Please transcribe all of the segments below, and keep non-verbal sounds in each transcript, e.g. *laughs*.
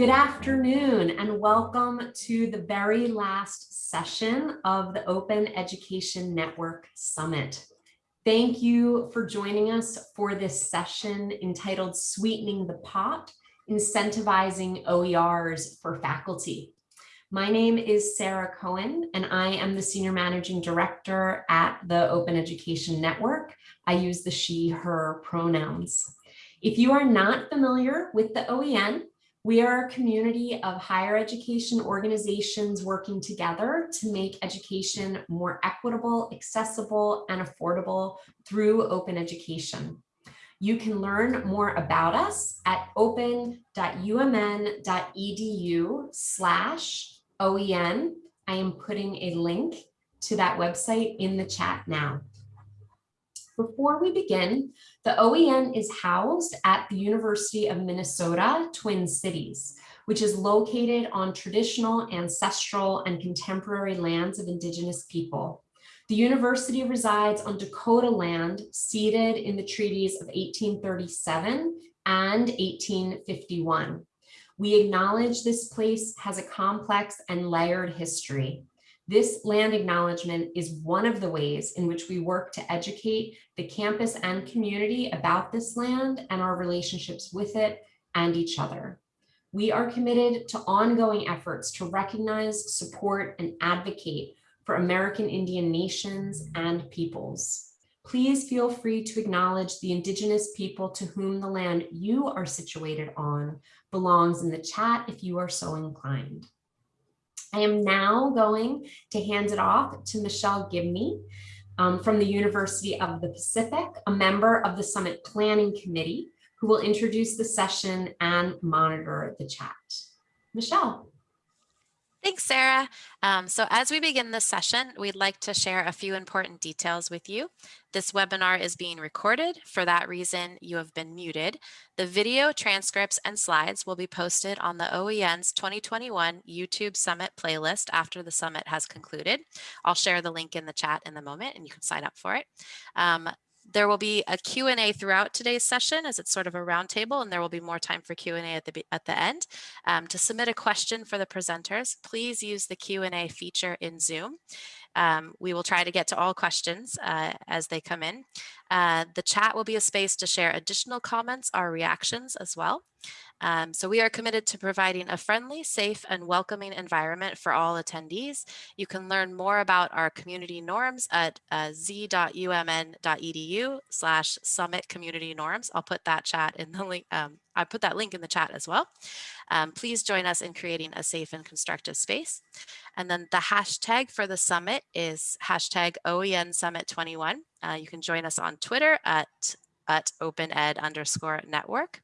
Good afternoon and welcome to the very last session of the Open Education Network Summit. Thank you for joining us for this session entitled Sweetening the Pot, Incentivizing OERs for Faculty. My name is Sarah Cohen and I am the Senior Managing Director at the Open Education Network. I use the she, her pronouns. If you are not familiar with the OEN, we are a community of higher education organizations working together to make education more equitable, accessible, and affordable through open education. You can learn more about us at open.umn.edu slash OEN. I am putting a link to that website in the chat now. Before we begin, the OEN is housed at the University of Minnesota Twin Cities, which is located on traditional, ancestral, and contemporary lands of Indigenous people. The university resides on Dakota land ceded in the treaties of 1837 and 1851. We acknowledge this place has a complex and layered history. This land acknowledgement is one of the ways in which we work to educate the campus and community about this land and our relationships with it and each other. We are committed to ongoing efforts to recognize, support, and advocate for American Indian nations and peoples. Please feel free to acknowledge the indigenous people to whom the land you are situated on belongs in the chat if you are so inclined. I am now going to hand it off to Michelle Gibney um, from the University of the Pacific, a member of the Summit Planning Committee, who will introduce the session and monitor the chat. Michelle. Thanks, Sarah. Um, so as we begin this session, we'd like to share a few important details with you. This webinar is being recorded. For that reason, you have been muted. The video, transcripts, and slides will be posted on the OEN's 2021 YouTube Summit playlist after the summit has concluded. I'll share the link in the chat in a moment and you can sign up for it. Um, there will be a Q&A throughout today's session as it's sort of a roundtable and there will be more time for Q&A at the, at the end. Um, to submit a question for the presenters, please use the Q&A feature in Zoom. Um, we will try to get to all questions uh, as they come in. Uh, the chat will be a space to share additional comments or reactions as well. Um, so we are committed to providing a friendly, safe, and welcoming environment for all attendees. You can learn more about our community norms at uh, z.umn.edu slash summit community norms. I'll put that chat in the link. Um, I put that link in the chat as well. Um, please join us in creating a safe and constructive space. And then the hashtag for the summit is hashtag OEN Summit 21. Uh, you can join us on Twitter at, at opened underscore network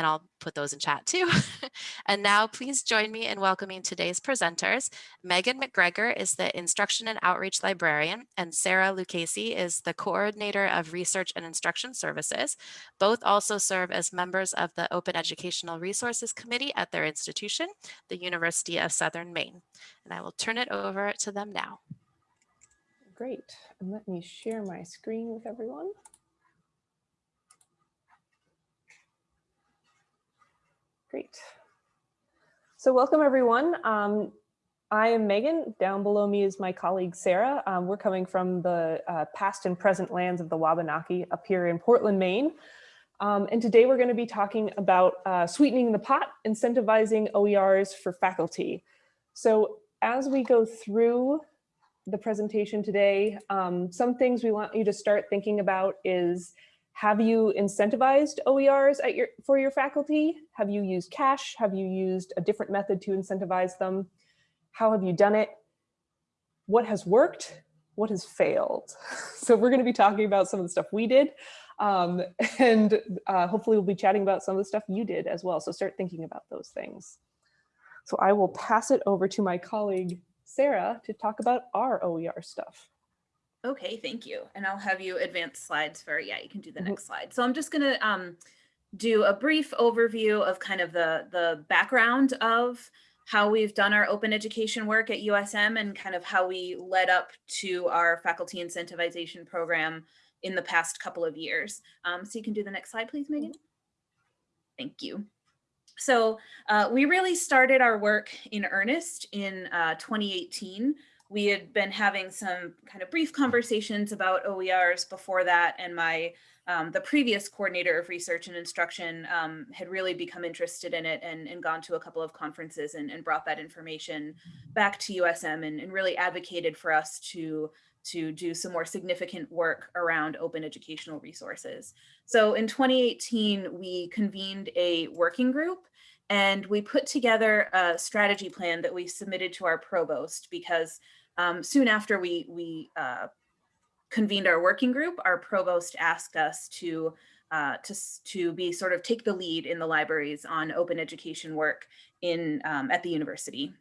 and I'll put those in chat too. *laughs* and now please join me in welcoming today's presenters. Megan McGregor is the Instruction and Outreach Librarian and Sarah Lucchese is the Coordinator of Research and Instruction Services. Both also serve as members of the Open Educational Resources Committee at their institution, the University of Southern Maine. And I will turn it over to them now. Great. And let me share my screen with everyone. Great. So welcome everyone. Um, I am Megan. Down below me is my colleague Sarah. Um, we're coming from the uh, past and present lands of the Wabanaki up here in Portland, Maine. Um, and today we're going to be talking about uh, sweetening the pot, incentivizing OERs for faculty. So as we go through the presentation today, um, some things we want you to start thinking about is have you incentivized OERs at your, for your faculty? Have you used cash? Have you used a different method to incentivize them? How have you done it? What has worked? What has failed? *laughs* So we're going to be talking about some of the stuff we did. Um, *laughs* and uh, hopefully we'll be chatting about some of the stuff you did as well. So start thinking about those things. So I will pass it over to my colleague, Sarah, to talk about our OER stuff. Okay, thank you. And I'll have you advance slides for, yeah, you can do the mm -hmm. next slide. So I'm just gonna um, do a brief overview of kind of the, the background of how we've done our open education work at USM and kind of how we led up to our faculty incentivization program in the past couple of years. Um, so you can do the next slide, please, Megan. Mm -hmm. Thank you. So uh, we really started our work in earnest in uh, 2018. We had been having some kind of brief conversations about OERs before that, and my um, the previous coordinator of research and instruction um, had really become interested in it and, and gone to a couple of conferences and, and brought that information back to USM and, and really advocated for us to to do some more significant work around open educational resources. So in 2018, we convened a working group and we put together a strategy plan that we submitted to our provost because um, soon after we, we uh, convened our working group, our provost asked us to, uh, to, to be sort of take the lead in the libraries on open education work in, um, at the university.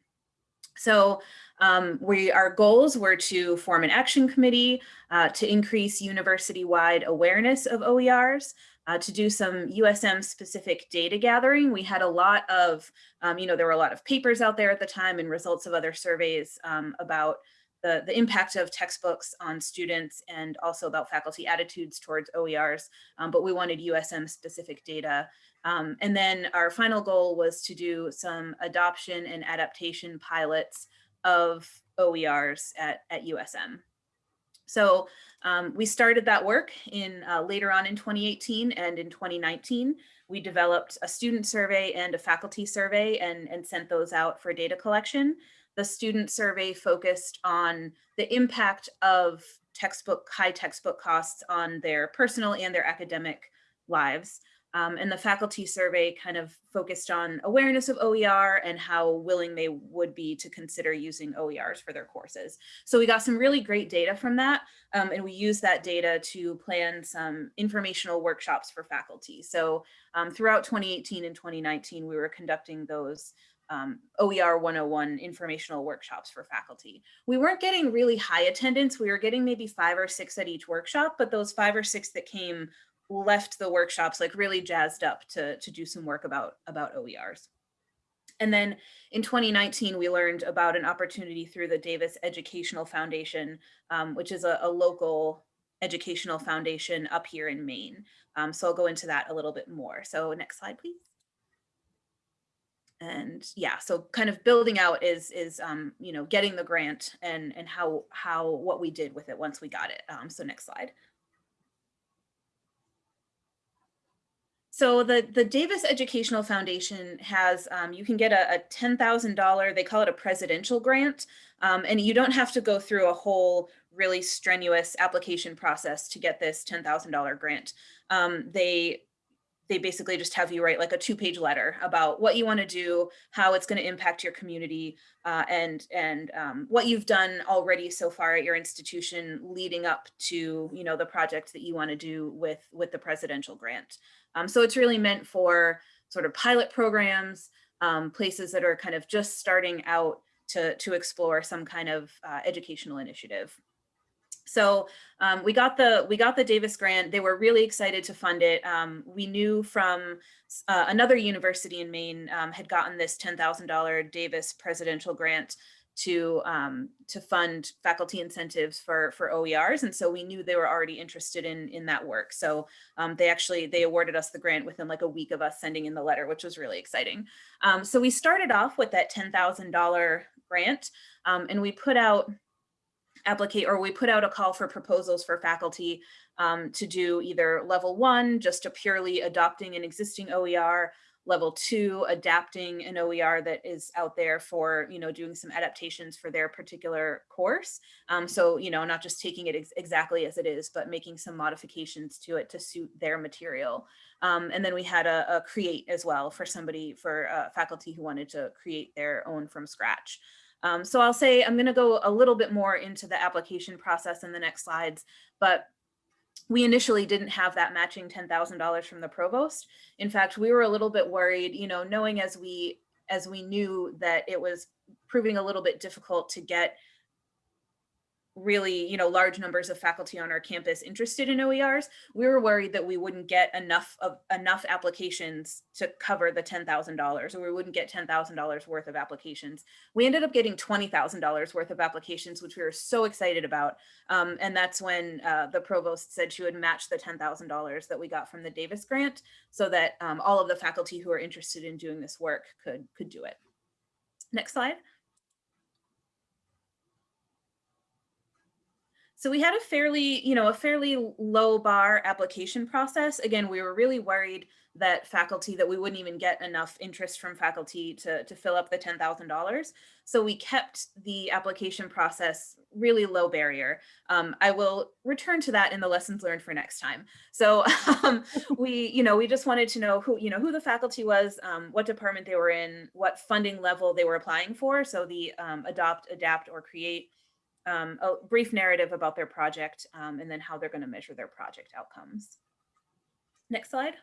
So um, we, our goals were to form an action committee uh, to increase university-wide awareness of OERs, uh, to do some USM specific data gathering. We had a lot of, um, you know, there were a lot of papers out there at the time and results of other surveys um, about the, the impact of textbooks on students and also about faculty attitudes towards OERs, um, but we wanted USM specific data. Um, and then our final goal was to do some adoption and adaptation pilots of OERs at, at USM. So um, we started that work in uh, later on in 2018 and in 2019, we developed a student survey and a faculty survey and, and sent those out for data collection. The student survey focused on the impact of textbook, high textbook costs on their personal and their academic lives. Um, and the faculty survey kind of focused on awareness of OER and how willing they would be to consider using OERs for their courses. So we got some really great data from that. Um, and we used that data to plan some informational workshops for faculty. So um, throughout 2018 and 2019, we were conducting those um, OER 101 informational workshops for faculty. We weren't getting really high attendance. We were getting maybe five or six at each workshop, but those five or six that came left the workshops like really jazzed up to, to do some work about, about OERs. And then in 2019, we learned about an opportunity through the Davis Educational Foundation, um, which is a, a, local educational foundation up here in Maine. Um, so I'll go into that a little bit more. So next slide, please. And yeah, so kind of building out is, is um, you know, getting the grant and, and how, how, what we did with it once we got it. Um, so next slide. So the, the Davis Educational Foundation has, um, you can get a, a $10,000, they call it a presidential grant, um, and you don't have to go through a whole really strenuous application process to get this $10,000 grant. Um, they they basically just have you write like a two page letter about what you want to do, how it's going to impact your community, uh, and and um, what you've done already so far at your institution leading up to you know the project that you want to do with with the presidential grant. Um, so it's really meant for sort of pilot programs, um, places that are kind of just starting out to, to explore some kind of uh, educational initiative. So um, we got the we got the Davis grant. They were really excited to fund it. Um, we knew from uh, another university in Maine um, had gotten this $10,000 Davis presidential grant to um, to fund faculty incentives for for OERs, and so we knew they were already interested in in that work. So um, they actually they awarded us the grant within like a week of us sending in the letter, which was really exciting. Um, so we started off with that ten thousand dollar grant, um, and we put out applicate or we put out a call for proposals for faculty um, to do either level one, just a purely adopting an existing OER, level two, adapting an OER that is out there for, you know, doing some adaptations for their particular course. Um, so, you know, not just taking it ex exactly as it is, but making some modifications to it to suit their material. Um, and then we had a, a, create as well for somebody, for uh, faculty who wanted to create their own from scratch. Um, so I'll say I'm going to go a little bit more into the application process in the next slides, but we initially didn't have that matching $10,000 from the provost. In fact, we were a little bit worried, you know, knowing as we as we knew that it was proving a little bit difficult to get really, you know, large numbers of faculty on our campus interested in OERs, we were worried that we wouldn't get enough of enough applications to cover the $10,000 or we wouldn't get $10,000 worth of applications. We ended up getting $20,000 worth of applications, which we were so excited about. Um, and that's when uh, the provost said she would match the $10,000 that we got from the Davis grant so that um, all of the faculty who are interested in doing this work could, could do it. Next slide. So we had a fairly, you know, a fairly low bar application process. Again, we were really worried that faculty, that we wouldn't even get enough interest from faculty to, to fill up the $10,000. So we kept the application process really low barrier. Um, I will return to that in the lessons learned for next time. So *laughs* um, *laughs* we, you know, we just wanted to know who, you know, who the faculty was, um, what department they were in, what funding level they were applying for. So the um, adopt, adapt, or create um, a brief narrative about their project um, and then how they're going to measure their project outcomes. Next slide.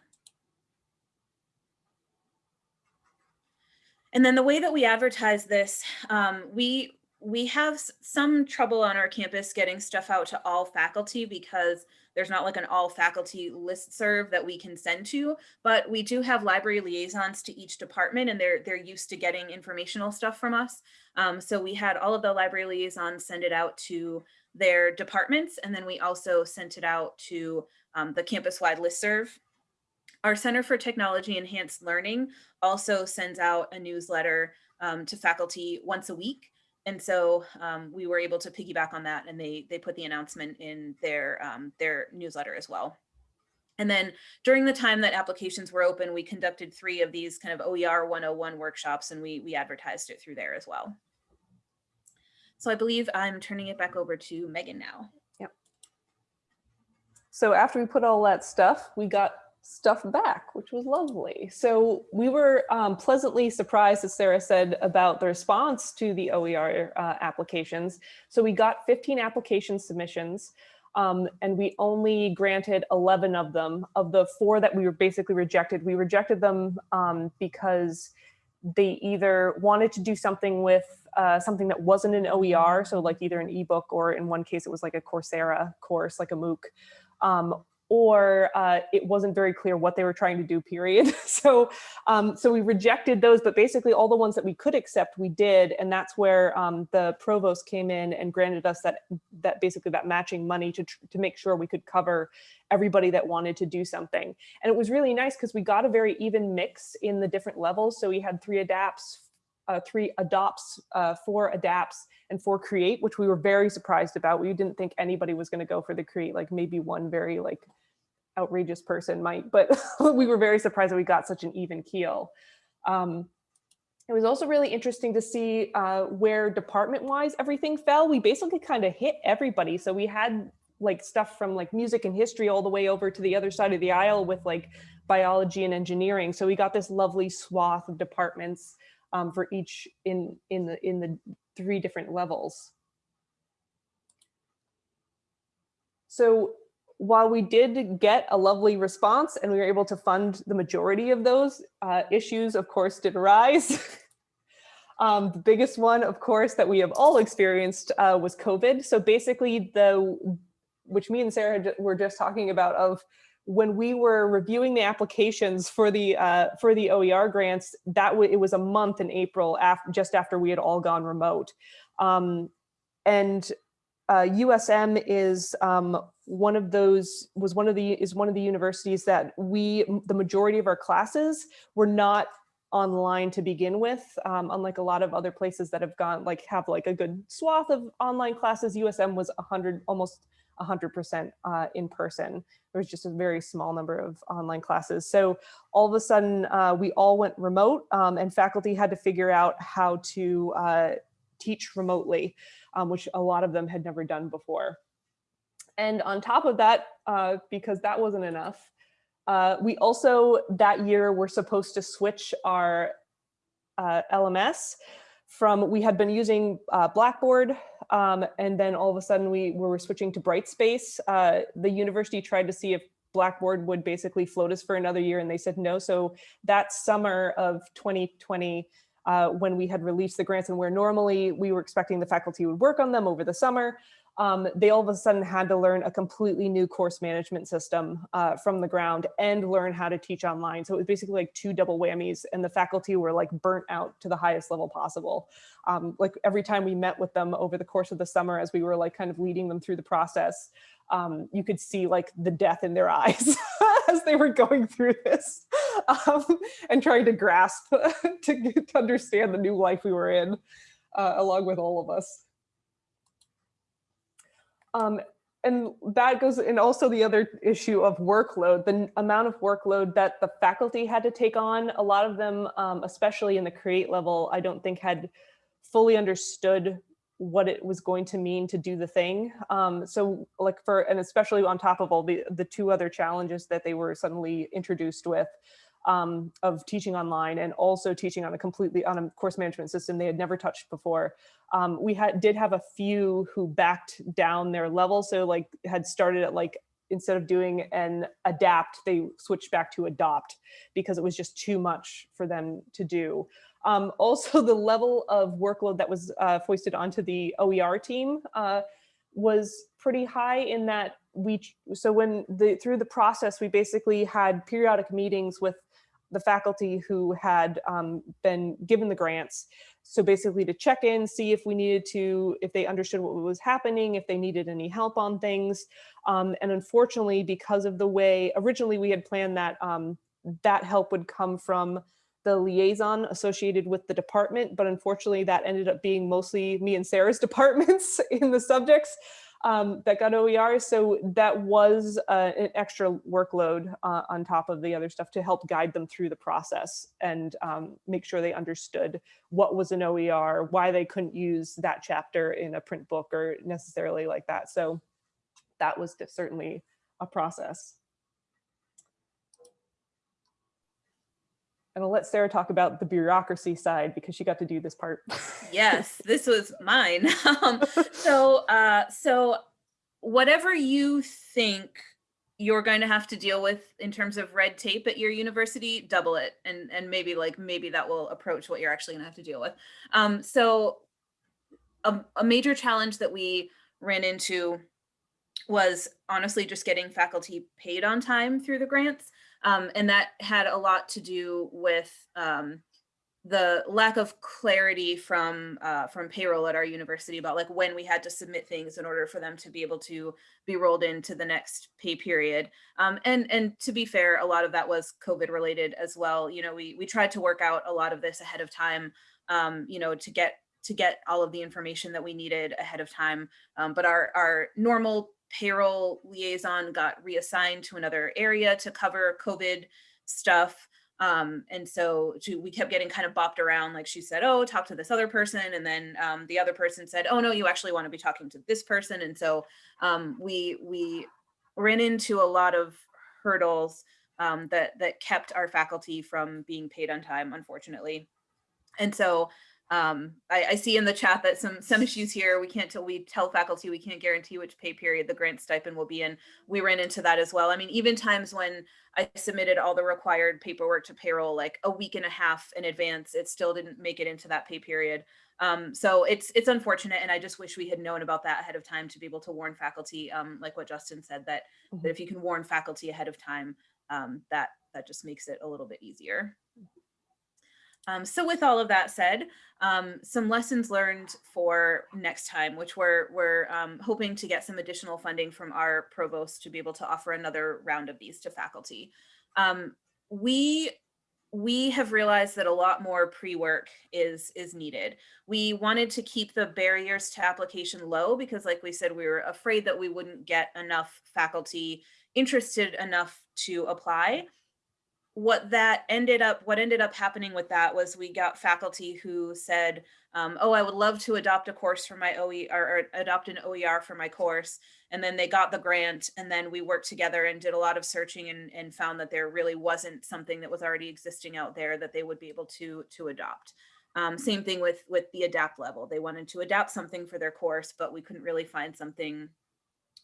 And then the way that we advertise this, um, we we have some trouble on our campus getting stuff out to all faculty because there's not like an all faculty list serve that we can send to, but we do have library liaisons to each department and they're, they're used to getting informational stuff from us. Um, so we had all of the library liaisons send it out to their departments. And then we also sent it out to um, the campus-wide listserv. Our Center for Technology Enhanced Learning also sends out a newsletter um, to faculty once a week. And so um, we were able to piggyback on that and they, they put the announcement in their, um, their newsletter as well. And then during the time that applications were open, we conducted three of these kind of OER 101 workshops and we, we advertised it through there as well. So I believe I'm turning it back over to Megan now. Yep. So after we put all that stuff, we got stuff back, which was lovely. So we were um, pleasantly surprised, as Sarah said, about the response to the OER uh, applications. So we got 15 application submissions. Um, and we only granted 11 of them. Of the four that we were basically rejected, we rejected them um, because they either wanted to do something with uh, something that wasn't an OER, so like either an ebook or in one case it was like a Coursera course, like a MOOC, um, or uh, it wasn't very clear what they were trying to do, period. *laughs* so, um, so we rejected those, but basically all the ones that we could accept, we did. And that's where um, the provost came in and granted us that, that basically that matching money to, to make sure we could cover everybody that wanted to do something. And it was really nice because we got a very even mix in the different levels. So we had three adapts, uh, three adopts, uh, four adapts, and four create, which we were very surprised about. We didn't think anybody was going to go for the create, like maybe one very like outrageous person might, but *laughs* we were very surprised that we got such an even keel. Um, it was also really interesting to see uh, where department-wise everything fell. We basically kind of hit everybody. So we had like stuff from like music and history all the way over to the other side of the aisle with like biology and engineering. So we got this lovely swath of departments um, for each in in the in the three different levels. So while we did get a lovely response and we were able to fund the majority of those, uh, issues of course did arise. *laughs* um, the biggest one, of course, that we have all experienced uh, was COVID. So basically the, which me and Sarah were just talking about of when we were reviewing the applications for the uh, for the OER grants, that it was a month in April just after we had all gone remote, um, and uh, USM is um, one of those was one of the is one of the universities that we the majority of our classes were not online to begin with um, unlike a lot of other places that have gone like have like a good swath of online classes. USM was 100 almost 100% uh, in person. There was just a very small number of online classes. So all of a sudden uh, we all went remote um, and faculty had to figure out how to uh, teach remotely, um, which a lot of them had never done before. And on top of that, uh, because that wasn't enough, uh, we also that year were supposed to switch our uh, LMS from we had been using Blackboard um, and then all of a sudden we, we were switching to Brightspace. Uh, the university tried to see if Blackboard would basically float us for another year and they said no. So that summer of 2020, uh, when we had released the grants and where normally we were expecting the faculty would work on them over the summer, um, they all of a sudden had to learn a completely new course management system uh, from the ground and learn how to teach online. So it was basically like two double whammies and the faculty were like burnt out to the highest level possible. Um, like every time we met with them over the course of the summer as we were like kind of leading them through the process, um, you could see like the death in their *laughs* eyes as they were going through this um, and trying to grasp *laughs* to, to understand the new life we were in uh, along with all of us. Um, and that goes, and also the other issue of workload, the amount of workload that the faculty had to take on. A lot of them, um, especially in the create level, I don't think had fully understood what it was going to mean to do the thing. Um, so like for, and especially on top of all the, the two other challenges that they were suddenly introduced with um, of teaching online and also teaching on a completely, on a course management system they had never touched before. Um, we had did have a few who backed down their level. So like had started at like, instead of doing an adapt, they switched back to adopt because it was just too much for them to do. Um, also, *laughs* the level of workload that was uh, foisted onto the OER team uh, was pretty high in that we, so when the, through the process, we basically had periodic meetings with the faculty who had um, been given the grants. So basically to check in, see if we needed to, if they understood what was happening, if they needed any help on things. Um, and unfortunately, because of the way, originally we had planned that um, that help would come from the liaison associated with the department, but unfortunately that ended up being mostly me and Sarah's *laughs* departments in the subjects um, that got OER. So that was uh, an extra workload uh, on top of the other stuff to help guide them through the process and um, make sure they understood what was an OER, why they couldn't use that chapter in a print book or necessarily like that. So that was certainly a process. And I'll let Sarah talk about the bureaucracy side because she got to do this part. yes, *laughs* this was mine. *laughs* um, *laughs* so, uh, so whatever you think you're going to have to deal with in terms of red tape at your university, double it, and and maybe like maybe that will approach what you're actually going to have to deal with. Um, so, a, a major challenge that we ran into was honestly just getting faculty paid on time through the grants. Um, and that had a lot to do with um, the lack of clarity from uh, from payroll at our university about like when we had to submit things in order for them to be able to be rolled into the next pay period. Um, and and to be fair, a lot of that was COVID related as well. You know, we we tried to work out a lot of this ahead of time. Um, you know, to get to get all of the information that we needed ahead of time. Um, but our our normal payroll liaison got reassigned to another area to cover COVID stuff. Um, and so she, we kept getting kind of bopped around. Like she said, oh, talk to this other person. And then um, the other person said, oh, no, you actually want to be talking to this person. And so um, we, we ran into a lot of hurdles um, that, that kept our faculty from being paid on time, unfortunately. And so um, I, I, see in the chat that some some issues here. We can't tell we tell faculty we can't guarantee which pay period the grant stipend will be in. We ran into that as well. I mean, even times when I submitted all the required paperwork to payroll like a week and a half in advance, it still didn't make it into that pay period. Um, so it's it's unfortunate, and I just wish we had known about that ahead of time to be able to warn faculty, um, like what Justin said, that that if you can warn faculty ahead of time, um, that that just makes it a little bit easier. Um, so with all of that said, um, some lessons learned for next time, which we're, we're um, hoping to get some additional funding from our provost to be able to offer another round of these to faculty. Um, we we have realized that a lot more pre-work is is needed. We wanted to keep the barriers to application low because like we said, we were afraid that we wouldn't get enough faculty interested enough to apply what that ended up what ended up happening with that was we got faculty who said um, oh i would love to adopt a course for my oe or, or, adopt an oer for my course. And then they got the grant and then we worked together and did a lot of searching and, and found that there really wasn't something that was already existing out there that they would be able to to adopt. Um, same thing with with the adapt level. They wanted to adapt something for their course but we couldn't really find something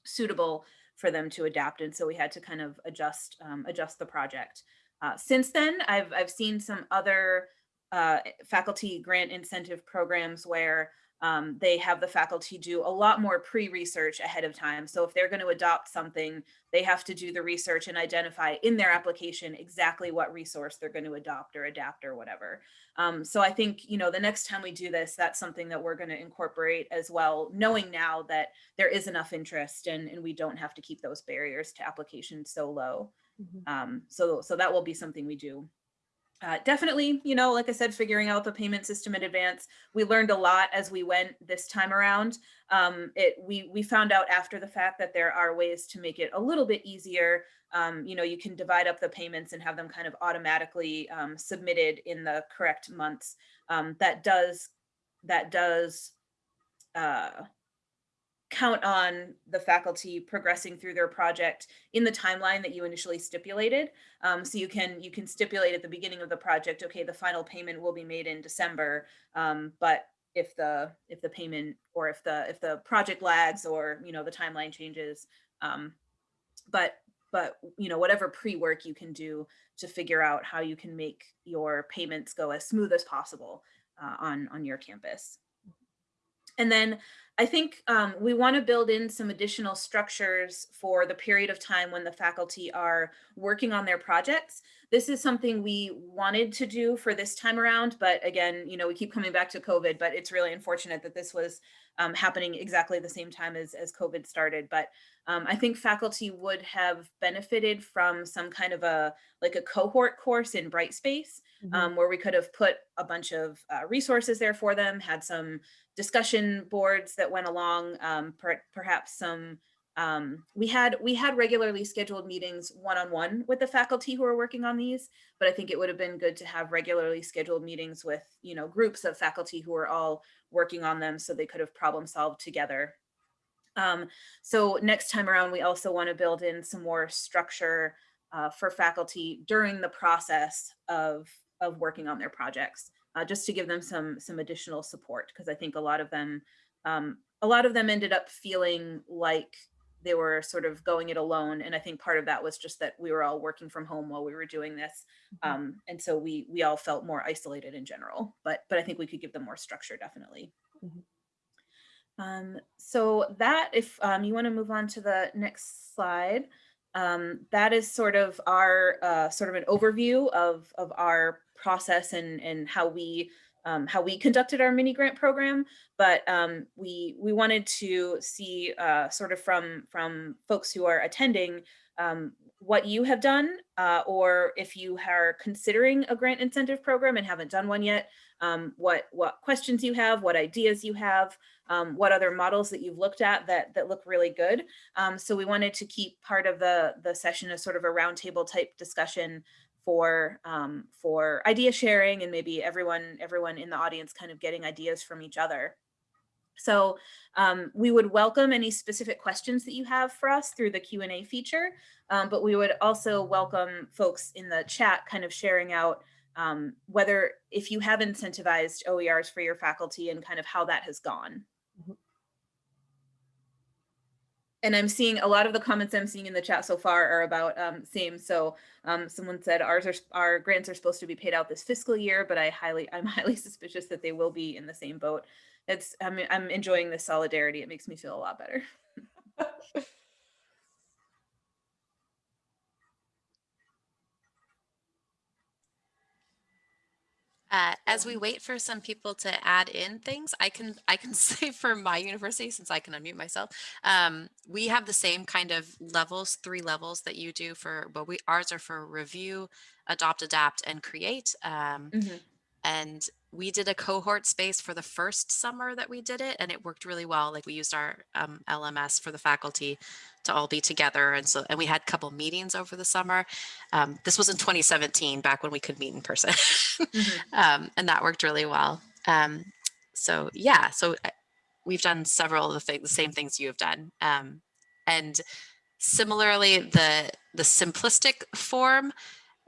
suitable for them to adapt and so we had to kind of adjust um, adjust the project uh, since then, I've, I've seen some other uh, faculty grant incentive programs where um, they have the faculty do a lot more pre-research ahead of time. So if they're going to adopt something, they have to do the research and identify in their application exactly what resource they're going to adopt or adapt or whatever. Um, so I think, you know, the next time we do this, that's something that we're going to incorporate as well, knowing now that there is enough interest and, and we don't have to keep those barriers to application so low. Mhm. Um, so, so that will be something we do. Uh, definitely, you know, like I said, figuring out the payment system in advance. We learned a lot as we went this time around. Um, it we we found out after the fact that there are ways to make it a little bit easier. Um, you know, you can divide up the payments and have them kind of automatically um, submitted in the correct months. Um, that does that does uh, count on the faculty progressing through their project in the timeline that you initially stipulated. Um, so you can you can stipulate at the beginning of the project, okay, the final payment will be made in December. Um, but if the if the payment or if the if the project lags or you know the timeline changes, um, but but you know whatever pre-work you can do to figure out how you can make your payments go as smooth as possible uh, on on your campus. And then I think um, we want to build in some additional structures for the period of time when the faculty are working on their projects. This is something we wanted to do for this time around, but again, you know, we keep coming back to COVID, but it's really unfortunate that this was um, happening exactly the same time as, as COVID started. But um, I think faculty would have benefited from some kind of a, like a cohort course in Brightspace, Mhm. um, where we could have put a bunch of uh, resources there for them, had some discussion boards that went along, um, per perhaps some, um, we had we had regularly scheduled meetings one-on-one with the faculty who are working on these, but I think it would have been good to have regularly scheduled meetings with, you know, groups of faculty who are all working on them so they could have problem solved together. Um, so next time around, we also want to build in some more structure uh, for faculty during the process of, of working on their projects, uh, just to give them some, some additional support, because I think a lot of them, um, a lot of them ended up feeling like they were sort of going it alone. And I think part of that was just that we were all working from home while we were doing this. Mhm. Um, and so we, we all felt more isolated in general, but, but I think we could give them more structure, definitely. Mhm. Um, so that, if um, you want to move on to the next slide, um, that is sort of our uh, sort of an overview of of our process and and how we um, how we conducted our mini grant program. But um, we we wanted to see uh, sort of from from folks who are attending um, what you have done, uh, or if you are considering a grant incentive program and haven't done one yet, um, what what questions you have, what ideas you have, um, what other models that you've looked at that that look really good. Um, so we wanted to keep part of the the session as sort of a roundtable type discussion for um, for idea sharing and maybe everyone everyone in the audience kind of getting ideas from each other. So um, we would welcome any specific questions that you have for us through the Q&A feature, um, but we would also welcome folks in the chat kind of sharing out um, whether if you have incentivized OERs for your faculty and kind of how that has gone. Mhm. And I'm seeing a lot of the comments I'm seeing in the chat so far are about um, same. So um, someone said ours are our grants are supposed to be paid out this fiscal year, but I highly I'm *laughs* highly suspicious that they will be in the same boat. It's I'm I'm enjoying this solidarity. It makes me feel a lot better. *laughs* Uh, as we wait for some people to add in things, I can I can *laughs* say for my university, since I can unmute myself, um, we have the same kind of levels, three levels that you do for, but we ours are for review, adopt, adapt, and create. Um, Mhm. and we did a cohort space for the first summer that we did it and it worked really well like we used our um, lms for the faculty to all be together and so and we had a couple meetings over the summer um, this was in 2017 back when we could meet in person Mhm. *laughs* um, and that worked really well um, so yeah so uh, we've done several of the, thing, the same things you have done um, and similarly the the simplistic form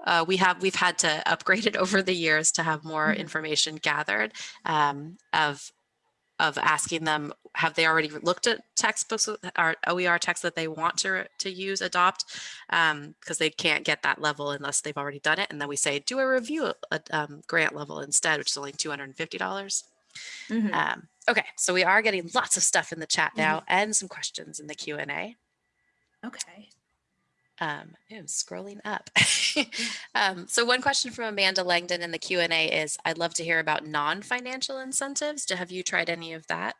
uh, we have we've had to upgrade it *laughs* over the years to have more Mhm. information gathered um, of of asking them have they already looked at textbooks or OER texts that they want to to use adopt because they can't get that level unless they've already done it and then we say do a review at um, grant level instead which is only $250 Mhm. um, Okay, so we are getting lots of stuff in the chat now and some questions in the Q and A. Okay. Um, I'm scrolling up. *laughs* um, so one question from Amanda Langdon in the Q and A is, I'd love to hear about non-financial incentives. Do- Have you tried any of that?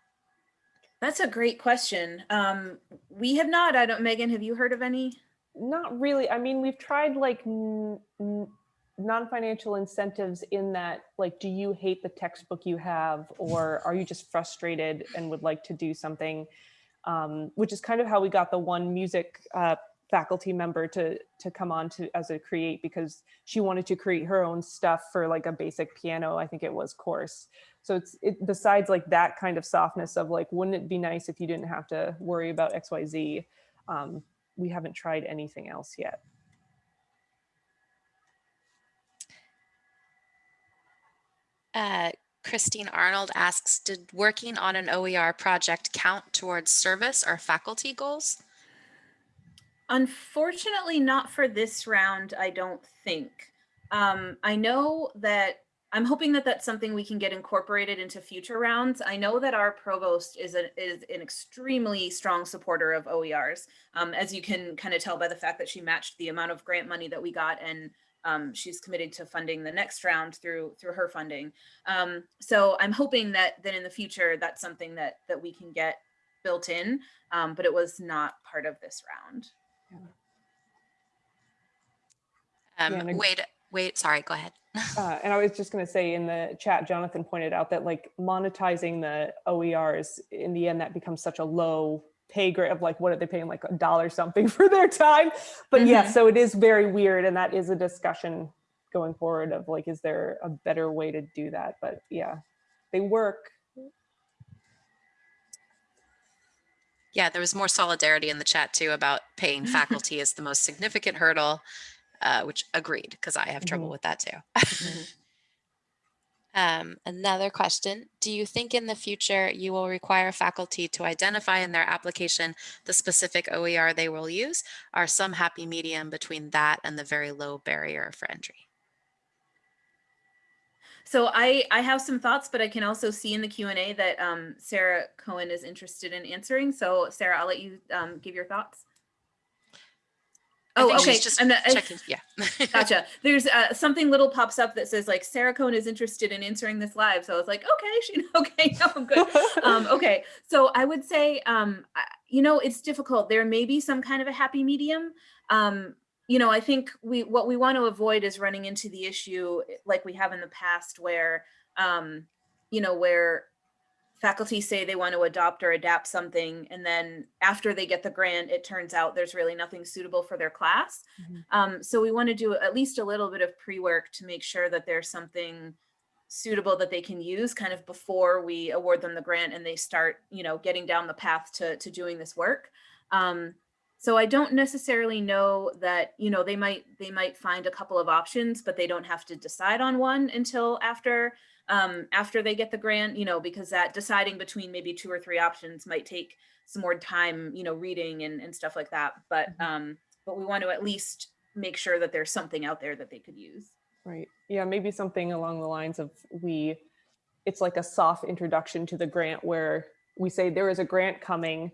That's a great question. Um, we have not, I don't, Megan, have you heard of any? Not really. I mean, we've tried like n- n- non-financial incentives in that, like, do you hate the textbook you have, or are you just frustrated and would like to do something? Um, which is kind of how we got the one music uh, faculty member to to come on to as a create because she wanted to create her own stuff for like a basic piano, I think it was course. So it's it, besides like that kind of softness of like, wouldn't it be nice if you didn't have to worry about X, Y, Z? Um, we haven't tried anything else yet. Uh, Christine Arnold asks, did working on an OER project count towards service or faculty goals? Unfortunately, not for this round, I don't think. Um, I know that I'm hoping that that's something we can get incorporated into future rounds. I know that our provost is, a, is an extremely strong supporter of OERs, um, as you can kind of tell by the fact that she matched the amount of grant money that we got and um, she's committed to funding the next round through through her funding. Um, so I'm hoping that that in the future that's something that that we can get built in, um, but it was not part of this round. Um, and wait, wait, sorry, go ahead. *laughs* Uh, and I was just going to say in the chat, Jonathan pointed out that like monetizing the OERs in the end, that becomes such a low pay grade of like, what are they paying? Like a dollar something *laughs* for their time. But yeah, Mhm. so it is very weird. And that is a discussion going forward of like, is there a better way to do that? But yeah, they work. Yeah, there was more solidarity in the chat too about paying *laughs* faculty is the most significant hurdle, uh, which agreed, because I have trouble Mhm. with that too. *laughs* um, another question, do you think in the future you will require faculty to identify in their application the specific OER they will use? Are some happy medium between that and the very low barrier for entry? So I I have some thoughts, but I can also see in the Q and A that um, Sarah Cohen is interested in answering. So Sarah, I'll let you um, give your thoughts. Oh, okay. just I'm not, checking, yeah. *laughs* gotcha. There's uh, something little pops up that says like Sarah Cohen is interested in answering this live. So I was like, okay, she *laughs* okay, no, I'm good. *laughs* um, okay, so I would say, um, you know, it's difficult. There may be some kind of a happy medium. Um, you know, I think we what we want to avoid is running into the issue like we have in the past, where, um, you know, where faculty say they want to adopt or adapt something, and then after they get the grant, it turns out there's really nothing suitable for their class. Mhm. Um, so we want to do at least a little bit of pre-work to make sure that there's something suitable that they can use kind of before we award them the grant and they start, you know, getting down the path to, to doing this work. Um, so I don't necessarily know that, you know, they might, they might find a couple of options, but they don't have to decide on one until after, um, after they get the grant, you know, because that deciding between maybe two or three options might take some more time, you know, reading and, and stuff like that. But, Mhm. um, but we want to at least make sure that there's something out there that they could use. Right. Yeah, maybe something along the lines of we, it's like a soft introduction to the grant where we say there is a grant coming,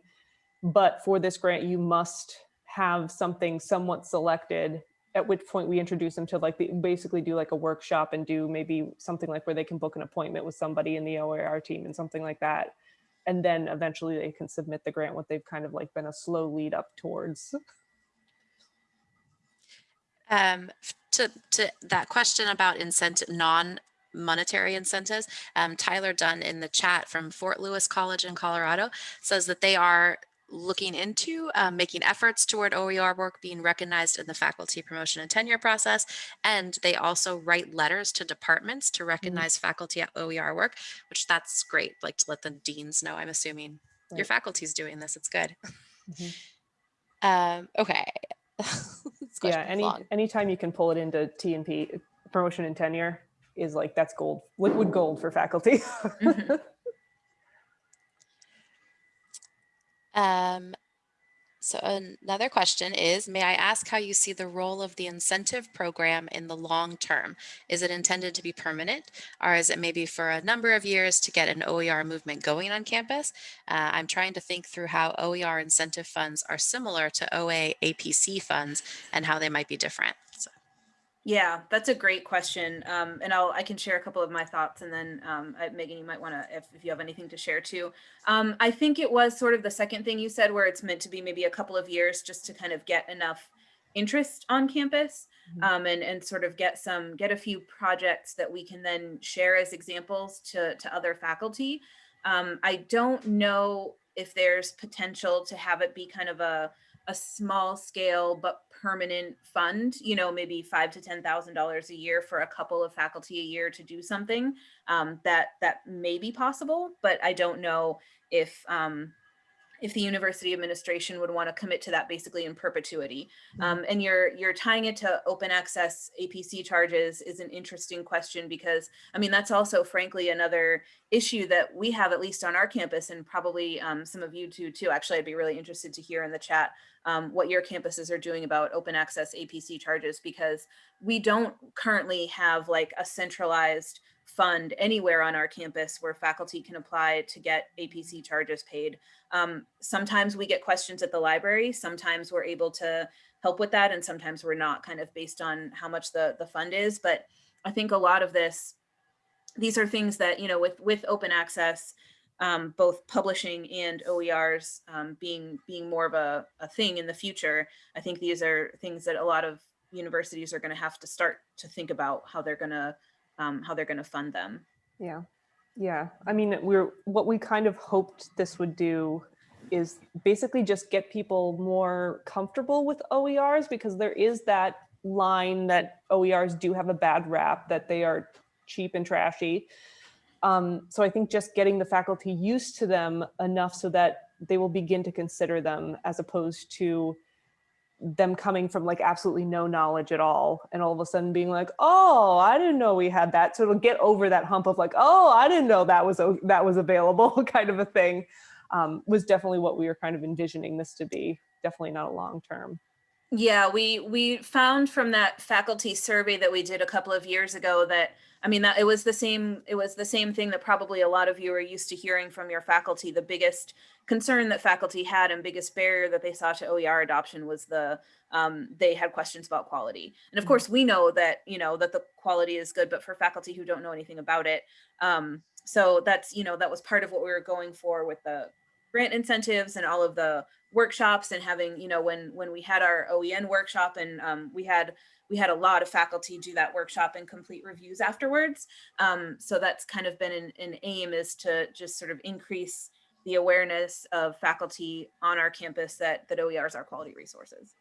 but for this grant, you must have something somewhat selected, at which point we introduce them to like the, basically do like a workshop and do maybe something like where they can book an appointment with somebody in the OER team and something like that. And then eventually they can submit the grant, what they've kind of like been a slow lead up towards. Um, to, to that question about incentive, non-monetary incentives, um, Tyler Dunn in the chat from Fort Lewis College in Colorado says that they are looking into um, making efforts toward OER work being recognized in the faculty promotion and tenure process. And they also write letters to departments to recognize faculty at OER work, which that's great, like to let the deans know, I'm assuming your Right. faculty's doing this, it's good. Mhm. *laughs* Um, okay. *laughs* Yeah any long. anytime you can pull it into t and p promotion and tenure is like that's gold liquid gold for faculty Mhm. *laughs* Um, So another question is, may I ask how you see the role of the incentive program in the long term? Is it intended to be permanent or is it maybe for a number of years to get an OER movement going on campus? Uh, I'm trying to think through how OER incentive funds are similar to OA APC funds and how they might be different. Yeah, that's a great question. Um, and I'll, I can share a couple of my thoughts and then um, Megan, you might want to, if, if you have anything to share too. Um, I think it was sort of the second thing you said where it's meant to be maybe a couple of years just to kind of get enough interest on campus Mhm. um, and, and sort of get some, get a few projects that we can then share as examples to, to other faculty. Um, I don't know if there's potential to have it be kind of a, a small scale but permanent fund, you know, maybe five to ten thousand dollars a year for a couple of faculty a year to do something um, that that may be possible, but I don't know if um, if the university administration would want to commit to that basically in perpetuity. Um, and you're you're tying it to open access APC charges is an interesting question because I mean that's also frankly another issue that we have at least on our campus and probably um, some of you too too. Actually, I'd be really interested to hear in the chat um, what your campuses are doing about open access APC charges because we don't currently have like a centralized fund anywhere on our campus where faculty can apply to get APC charges paid. Um, sometimes we get questions at the library, sometimes we're able to help with that and sometimes we're not kind of based on how much the, the fund is. But I think a lot of this, these are things that, you know, with, with open access, um, both publishing and OERs um, being being more of a, a thing in the future, I think these are things that a lot of universities are going to have to start to think about how they're going to um, how they're going to fund them. Yeah, yeah. I mean, we're what we kind of hoped this would do is basically just get people more comfortable with OERs because there is that line that OERs do have a bad rap that they are cheap and trashy. Um, so I think just getting the faculty used to them enough so that they will begin to consider them as opposed to them coming from like absolutely no knowledge at all and all of a sudden being like oh i didn't know we had that. So it'll get over that hump of like oh i didn't know that was that was available *laughs* kind of a thing um, was definitely what we were kind of envisioning this to be definitely not a long term. Yeah, we we found from that faculty survey that we did a couple of years ago that I mean that it was the same it was the same thing that probably a lot of you are used to hearing from your faculty. The biggest concern that faculty had and biggest barrier that they saw to OER adoption was the um, they had questions about quality. And of Mhm. course, we know that you know that the quality is good, but for faculty who don't know anything about it, um, so that's you know that was part of what we were going for with the grant incentives and all of the workshops and having you know when when we had our OEN workshop and um, we had we had a lot of faculty do that workshop and complete reviews afterwards. Um, so that's kind of been an, an aim is to just sort of increase the awareness of faculty on our campus that that OERs are quality resources.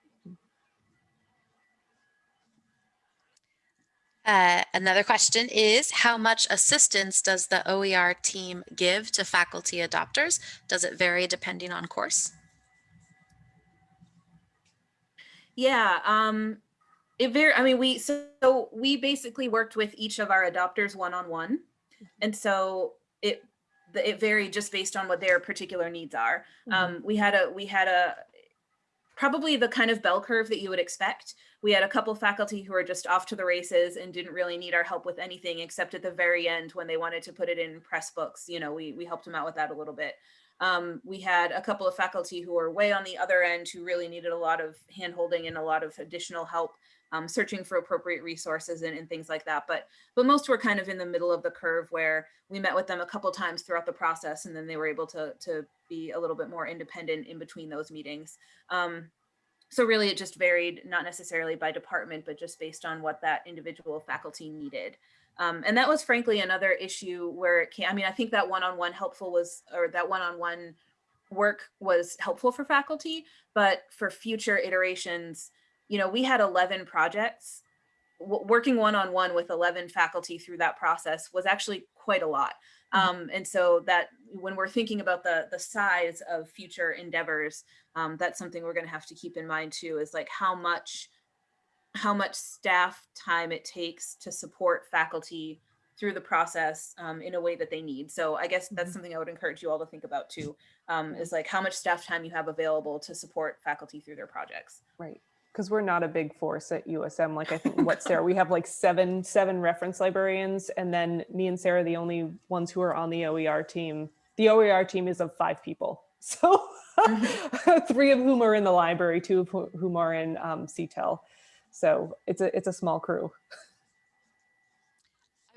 Uh, another question is, how much assistance does the OER team give to faculty adopters? Does it vary depending on course? Yeah, um, it very, I mean, we, so, we basically worked with each of our adopters one-on-one. And so it, it varied just based on what their particular needs are. Mhm. Um, we had a, we had a, probably the kind of bell curve that you would expect. We had a couple faculty who were just off to the races and didn't really need our help with anything except at the very end when they wanted to put it in Pressbooks. You know, we, we helped them out with that a little bit. Um, we had a couple of faculty who were way on the other end who really needed a lot of handholding and a lot of additional help um, searching for appropriate resources and, and things like that. But but most were kind of in the middle of the curve where we met with them a couple times throughout the process and then they were able to, to be a little bit more independent in between those meetings. Um, so really it just varied, not necessarily by department, but just based on what that individual faculty needed. Um, and that was frankly another issue where it came, I mean, I think that one-on-one helpful was, or that one-on-one work was helpful for faculty, but for future iterations, you know, we had 11 projects. W- working one-on-one with 11 faculty through that process was actually quite a lot. Um, and so that when we're thinking about the, the size of future endeavors, um, that's something we're gonna have to keep in mind too, is like how much how much staff time it takes to support faculty through the process um, in a way that they need. So I guess that's Mhm. something I would encourage you all to think about too, um, is like how much staff time you have available to support faculty through their projects. Right. Because we're not a big force at USM. Like I think what *laughs* Sarah, we have like seven, seven reference librarians and then me and Sarah, the only ones who are on the OER team. The OER team is of five people. *laughs* So *laughs* three of whom are in the library, two of whom are in um, CTEL. So it's a, it's a small crew.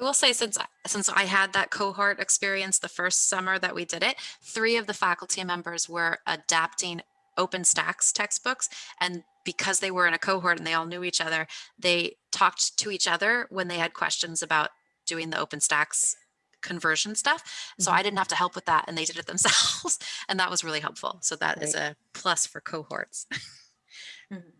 I will say since since I had that cohort experience the first summer that we did it, three of the faculty members were adapting OpenStax textbooks and because they were in a cohort and they all knew each other, they talked to each other when they had questions about doing the OpenStax conversion stuff. So Mhm. I didn't have to help with that and they did it *laughs* themselves and that was really helpful. So that is a plus for cohorts. *laughs* Mhm.